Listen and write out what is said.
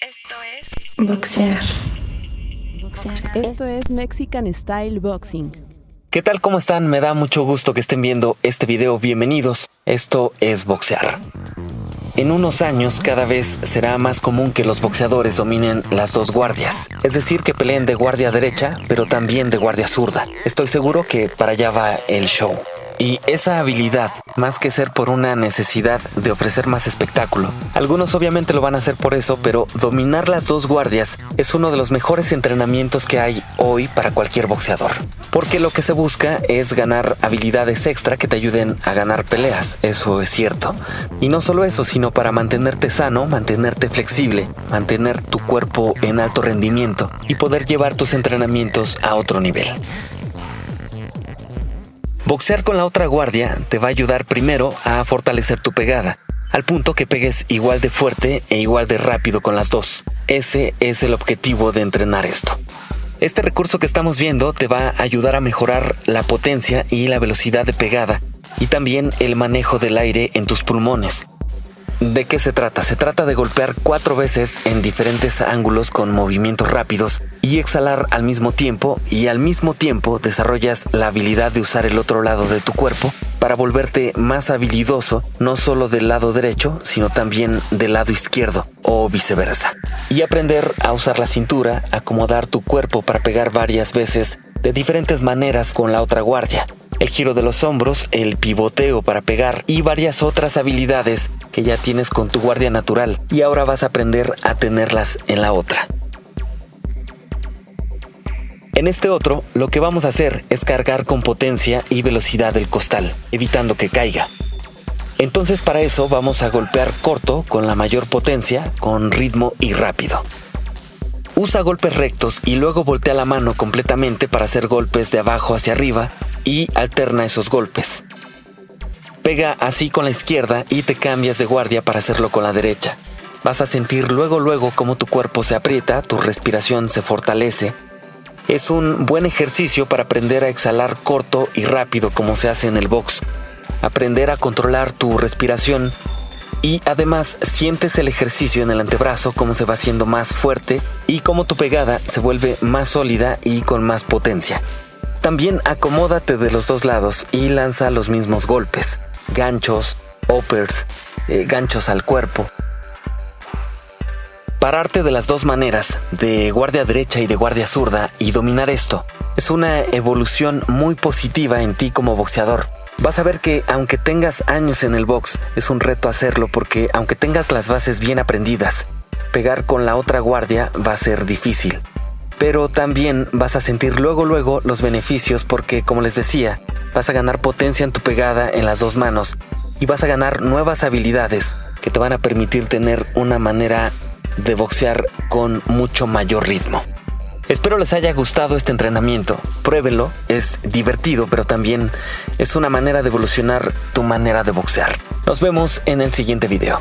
Esto es Boxear. Esto es Mexican Style Boxing. ¿Qué tal? ¿Cómo están? Me da mucho gusto que estén viendo este video. Bienvenidos. Esto es boxear. En unos años cada vez será más común que los boxeadores dominen las dos guardias, es decir, que peleen de guardia derecha, pero también de guardia zurda. Estoy seguro que para allá va el show. Y esa habilidad, más que ser por una necesidad de ofrecer más espectáculo, algunos obviamente lo van a hacer por eso, pero dominar las dos guardias es uno de los mejores entrenamientos que hay hoy para cualquier boxeador. Porque lo que se busca es ganar habilidades extra que te ayuden a ganar peleas, eso es cierto. Y no solo eso, sino para mantenerte sano, mantenerte flexible, mantener tu cuerpo en alto rendimiento y poder llevar tus entrenamientos a otro nivel. Boxear con la otra guardia te va a ayudar primero a fortalecer tu pegada, al punto que pegues igual de fuerte e igual de rápido con las dos. Ese es el objetivo de entrenar esto. Este recurso que estamos viendo te va a ayudar a mejorar la potencia y la velocidad de pegada y también el manejo del aire en tus pulmones. ¿De qué se trata? Se trata de golpear cuatro veces en diferentes ángulos con movimientos rápidos y exhalar al mismo tiempo y al mismo tiempo desarrollas la habilidad de usar el otro lado de tu cuerpo para volverte más habilidoso no solo del lado derecho sino también del lado izquierdo o viceversa. Y aprender a usar la cintura, acomodar tu cuerpo para pegar varias veces de diferentes maneras con la otra guardia el giro de los hombros, el pivoteo para pegar y varias otras habilidades que ya tienes con tu guardia natural y ahora vas a aprender a tenerlas en la otra. En este otro, lo que vamos a hacer es cargar con potencia y velocidad el costal, evitando que caiga. Entonces para eso vamos a golpear corto con la mayor potencia, con ritmo y rápido. Usa golpes rectos y luego voltea la mano completamente para hacer golpes de abajo hacia arriba y alterna esos golpes. Pega así con la izquierda y te cambias de guardia para hacerlo con la derecha. Vas a sentir luego luego cómo tu cuerpo se aprieta, tu respiración se fortalece. Es un buen ejercicio para aprender a exhalar corto y rápido como se hace en el box. Aprender a controlar tu respiración y además sientes el ejercicio en el antebrazo como se va haciendo más fuerte y cómo tu pegada se vuelve más sólida y con más potencia. También acomódate de los dos lados y lanza los mismos golpes, ganchos, uppers, eh, ganchos al cuerpo. Pararte de las dos maneras, de guardia derecha y de guardia zurda, y dominar esto, es una evolución muy positiva en ti como boxeador. Vas a ver que aunque tengas años en el box, es un reto hacerlo porque aunque tengas las bases bien aprendidas, pegar con la otra guardia va a ser difícil pero también vas a sentir luego luego los beneficios porque, como les decía, vas a ganar potencia en tu pegada en las dos manos y vas a ganar nuevas habilidades que te van a permitir tener una manera de boxear con mucho mayor ritmo. Espero les haya gustado este entrenamiento. Pruébenlo, es divertido, pero también es una manera de evolucionar tu manera de boxear. Nos vemos en el siguiente video.